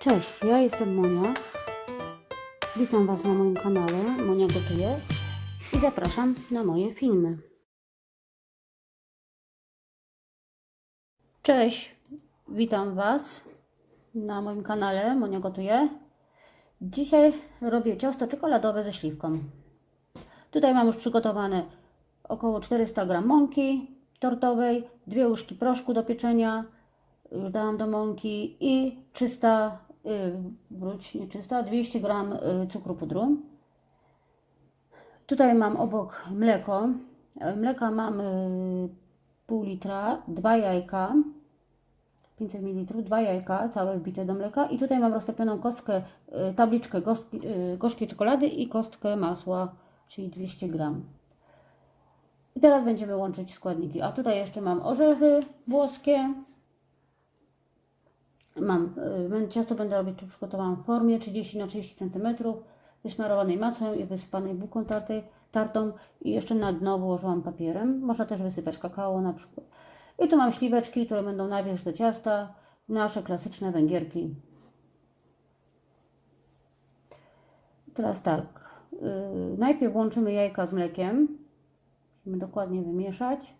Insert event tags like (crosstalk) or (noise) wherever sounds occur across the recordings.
Cześć, ja jestem Monia. Witam Was na moim kanale Monia Gotuje i zapraszam na moje filmy. Cześć, witam Was na moim kanale Monia Gotuje. Dzisiaj robię ciasto czekoladowe ze śliwką. Tutaj mam już przygotowane około 400 g mąki tortowej, dwie łyżki proszku do pieczenia, już dałam do mąki i 300, yy, wróć, nie 300, 200 g y, cukru pudru. Tutaj mam obok mleko. E, Mleka mam y, pół litra, dwa jajka, 500 ml, dwa jajka całe wbite do mleka i tutaj mam roztopioną kostkę, y, tabliczkę gorzki, y, gorzkiej czekolady i kostkę masła, czyli 200 gram. I teraz będziemy łączyć składniki. A tutaj jeszcze mam orzechy włoskie. Mam y, ciasto będę robić tu przygotowałam w formie 30 na 30 cm, wysmarowanej masłem i wysypanej bułką tartej, tartą i jeszcze na dno wyłożyłam papierem. Można też wysypać kakao na przykład. I tu mam śliweczki, które będą na wierzch do ciasta, nasze klasyczne węgierki. Teraz tak, yy, najpierw łączymy jajka z mlekiem. Musimy dokładnie wymieszać.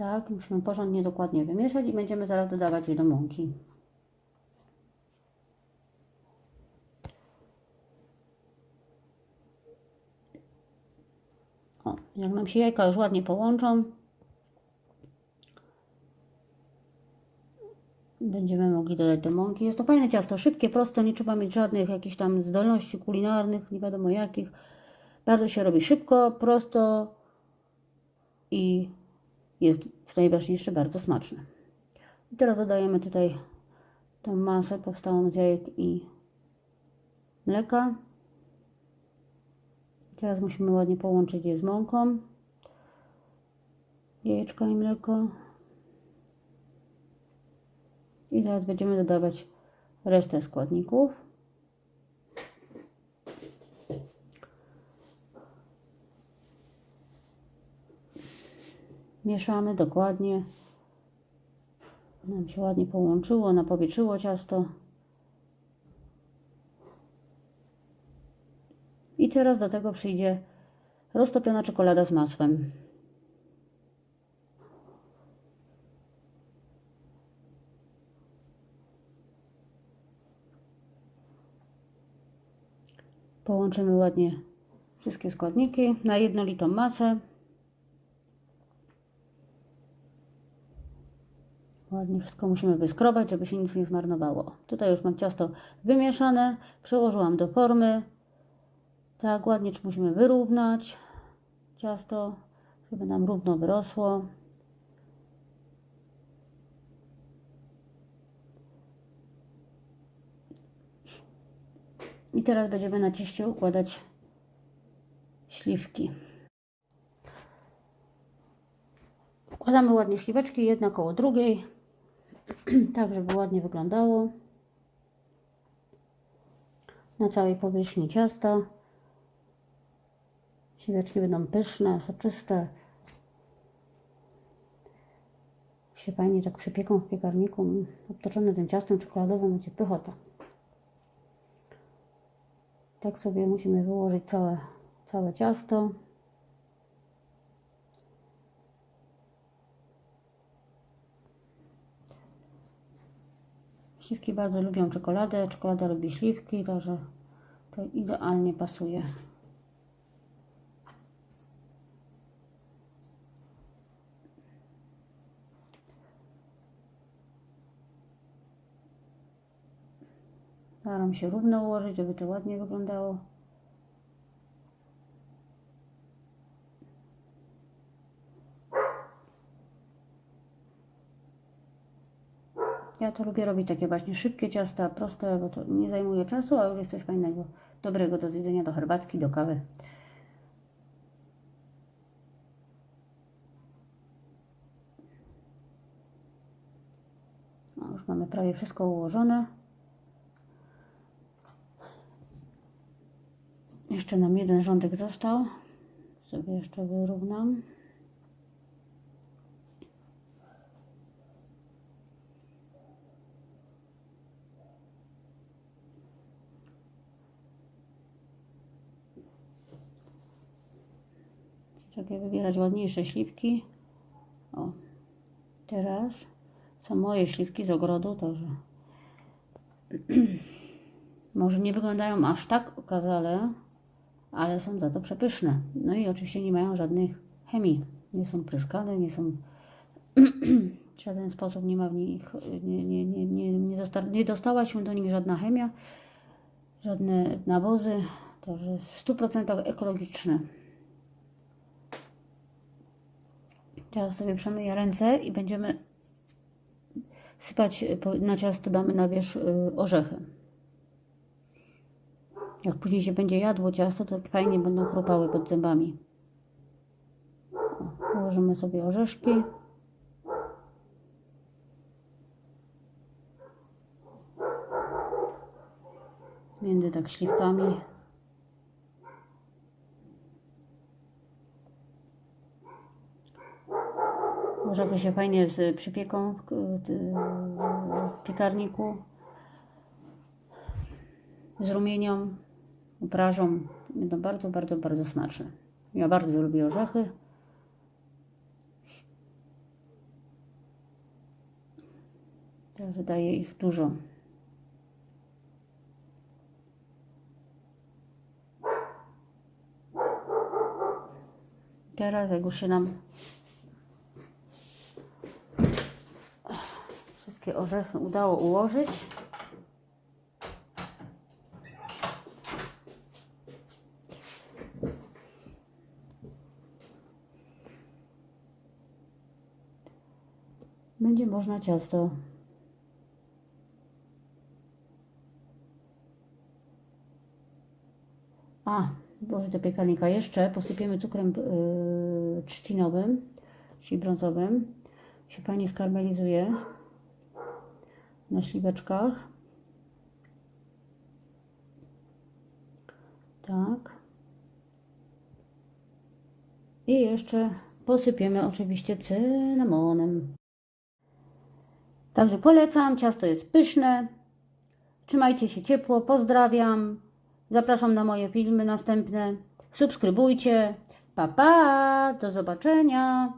Tak, musimy porządnie dokładnie wymieszać i będziemy zaraz dodawać je do mąki. O, jak nam się jajka już ładnie połączą, będziemy mogli dodać do mąki. Jest to fajne ciasto, szybkie, proste, nie trzeba mieć żadnych jakichś tam zdolności kulinarnych, nie wiadomo jakich. Bardzo się robi szybko, prosto i jest co najważniejsze bardzo smaczne. I teraz dodajemy tutaj tą masę powstałą z jajek i mleka. Teraz musimy ładnie połączyć je z mąką. Jajeczka i mleko. I teraz będziemy dodawać resztę składników. Mieszamy dokładnie. Nam się ładnie połączyło, napowietrzyło ciasto. I teraz do tego przyjdzie roztopiona czekolada z masłem. Połączymy ładnie wszystkie składniki na jednolitą masę. Ładnie wszystko musimy wyskrobać, żeby się nic nie zmarnowało. Tutaj już mam ciasto wymieszane, przełożyłam do formy. Tak, ładnie musimy wyrównać ciasto, żeby nam równo wyrosło. I teraz będziemy na cieście układać śliwki. Układamy ładnie śliweczki, jedna koło drugiej, (clears throat) tak żeby ładnie wyglądało na całej powierzchni ciasta. Śliweczki będą pyszne, soczyste. Się fajnie tak przypieką w piekarniku, obtoczone tym ciastem czekoladowym, będzie pychota. Tak sobie musimy wyłożyć całe, całe ciasto. Śliwki bardzo lubią czekoladę, czekolada lubi śliwki, także to idealnie pasuje. Staram się równo ułożyć, żeby to ładnie wyglądało. Ja to lubię robić takie właśnie szybkie ciasta, proste, bo to nie zajmuje czasu, a już jest coś fajnego, dobrego do zjedzenia, do herbatki, do kawy. No, już mamy prawie wszystko ułożone. Jeszcze nam jeden rządek został. Sobie jeszcze wyrównam. Takie wybierać ładniejsze śliwki. O, teraz są moje śliwki z ogrodu, także (clears throat) może nie wyglądają aż tak okazale, ale są za to przepyszne. No i oczywiście nie mają żadnych chemii. Nie są pryskane, nie są (clears throat) w żaden sposób nie ma w nich, nie, nie, nie, nie, nie, zosta, nie dostała się do nich żadna chemia, żadne nawozy, także w 100% ekologiczne. Teraz sobie przemyję ręce i będziemy sypać na ciasto, damy na wierzch y, orzechy. Jak później się będzie jadło ciasto, to fajnie będą chrupały pod zębami. O, Położymy sobie orzeszki. Między tak śliwkami. Orzechy się fajnie z przypieką w, piekarniku. Z rumienią, uprażą. Będą bardzo, bardzo, bardzo smaczne. Ja bardzo lubię orzechy. Także daję ich dużo. Teraz jak już się nam wszystkie orzechy udało ułożyć. Będzie można ciasto A, włożyć do piekarnika jeszcze posypiemy cukrem yy, trzcinowym, czyli brązowym. Się fajnie skarmelizuje na śliweczkach. Tak. I jeszcze posypiemy oczywiście cynamonem. Także polecam, ciasto jest pyszne. Trzymajcie się ciepło, pozdrawiam. Zapraszam na moje filmy następne. Subskrybujcie. Pa pa, do zobaczenia.